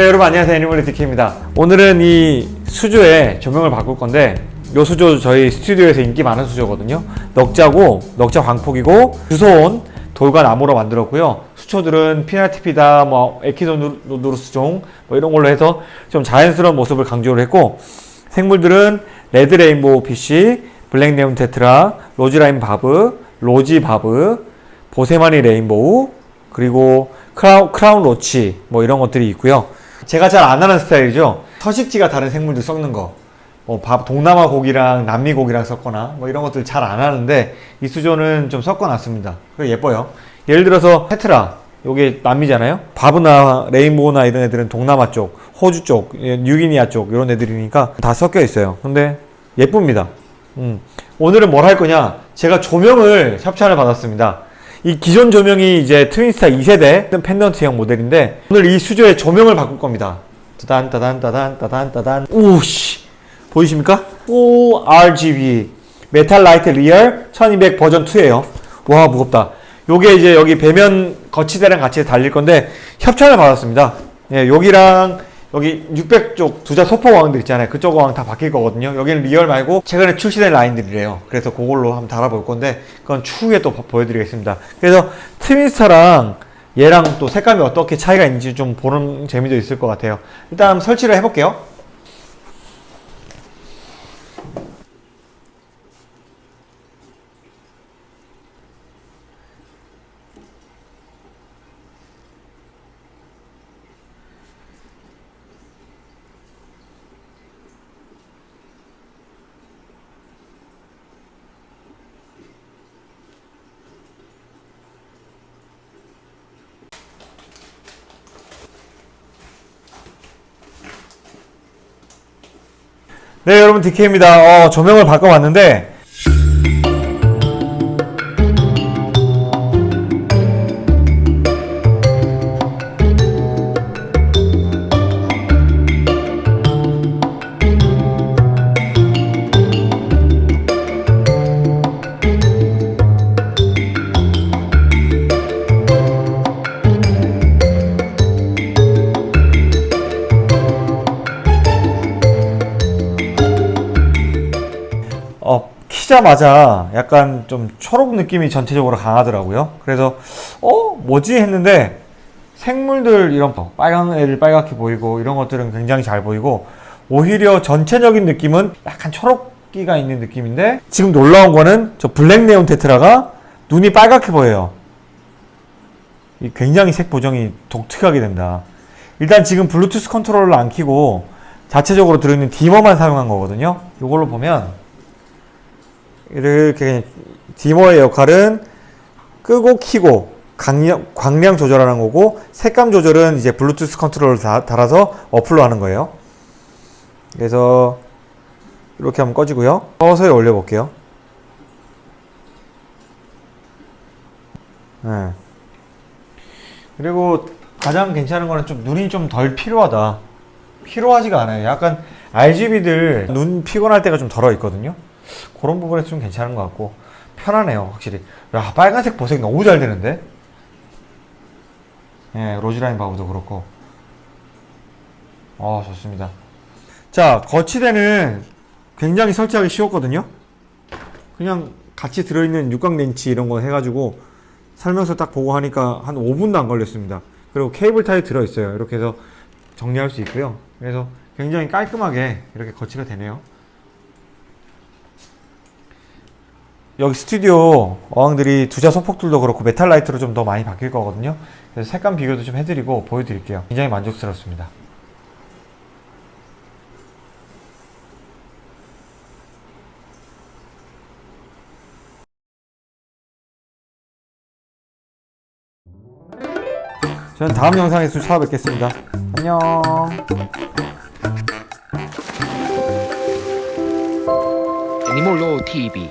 네 여러분 안녕하세요. 애니멀리 디케입니다. 오늘은 이 수조에 조명을 바꿀 건데 요 수조 저희 스튜디오에서 인기 많은 수조거든요. 넉자고 넉자 광폭이고 주워온 돌과 나무로 만들었고요. 수초들은 pinnatifida 뭐 Echinodorus종 뭐 이런 걸로 해서 좀 자연스러운 모습을 강조를 했고 생물들은 red rainbow fish black neon tetra roseline barb rosy barb boesemani rainbow 그리고 크라운, 크라운 로치 뭐 이런 것들이 있고요 제가 잘 안 하는 스타일이죠? 서식지가 다른 생물들 섞는 거. 뭐, 밥, 동남아 고기랑 남미 고기랑 섞거나 뭐 이런 것들 잘 안 하는데 이 수조는 좀 섞어놨습니다. 그리고 예뻐요. 예를 들어서 테트라. 요게 남미잖아요? 바브나 레인보우나 이런 애들은 동남아 쪽 호주 쪽 예, 뉴기니아 쪽 이런 애들이니까 다 섞여 있어요. 근데 예쁩니다. 음. 오늘은 뭘 할 거냐? 제가 조명을 협찬을 받았습니다 이 기존 조명이 이제 트윈스타 2세대 펜던트형 모델인데 오늘 이 수조의 조명을 바꿀 겁니다. 따단 따단 따단 따단 따단. 오씨. 보이십니까? 오 RGB 메탈 라이트 리얼 1200 버전 2에요. 와 무겁다. 요게 이제 여기 배면 거치대랑 같이 달릴 건데 협찬을 받았습니다. 예, 여기랑 여기 600쪽 두자 소폭 어항들 있잖아요. 그쪽 어항 다 바뀔 거거든요. 여기는 리얼 말고 최근에 출시된 라인들이래요. 그래서 그걸로 한번 달아볼 건데 그건 추후에 또 보- 보여드리겠습니다. 그래서 트윈스타랑 얘랑 또 색감이 어떻게 차이가 있는지 좀 보는 재미도 있을 것 같아요. 일단 설치를 해볼게요 네 여러분 DK입니다. 어, 조명을 바꿔봤는데 어, 키자마자 약간 좀 초록 느낌이 전체적으로 강하더라고요. 그래서 어 뭐지 했는데 생물들 이런 거, 빨간 애들 빨갛게 보이고 이런 것들은 굉장히 잘 보이고 오히려 전체적인 느낌은 약간 초록기가 있는 느낌인데 지금 놀라운 거는 저 black neon tetra가 눈이 빨갛게 보여요. 이 굉장히 색 보정이 독특하게 된다. 일단 지금 블루투스 컨트롤러를 안 켜고 자체적으로 들어있는 디머만 사용한 거거든요. 이걸로 보면 이렇게 디머의 역할은 끄고 키고 강량, 광량 조절하는 거고 색감 조절은 이제 블루투스 컨트롤을 다, 달아서 어플로 하는 거예요. 그래서 이렇게 한번 꺼지고요. 서서히 올려볼게요. 네. 그리고 가장 괜찮은 거는 좀 눈이 좀덜 필요하다. 필요하지가 않아요. 약간 RGB들 눈 피곤할 때가 좀 덜어 있거든요. 그런 부분에서 좀 괜찮은 것 같고 편하네요 확실히. 야 빨간색 보색 너무 잘 되는데? 예 로즈라인 바브도 그렇고. 어 좋습니다. 자 거치대는 굉장히 설치하기 쉬웠거든요? 그냥 같이 들어있는 육각 렌치 이런 거 해가지고 설명서 딱 보고 하니까 한 5분도 안 걸렸습니다. 그리고 케이블 타이 들어있어요. 이렇게 해서 정리할 수 있고요. 그래서 굉장히 깔끔하게 이렇게 거치가 되네요 여기 스튜디오 어항들이 두자 소폭들도 그렇고 메탈 라이트로 좀 더 많이 바뀔 거거든요. 그래서 색감 비교도 좀 해드리고 보여드릴게요. 굉장히 만족스럽습니다. 저는 다음 영상에서 찾아뵙겠습니다. 안녕. Animal TV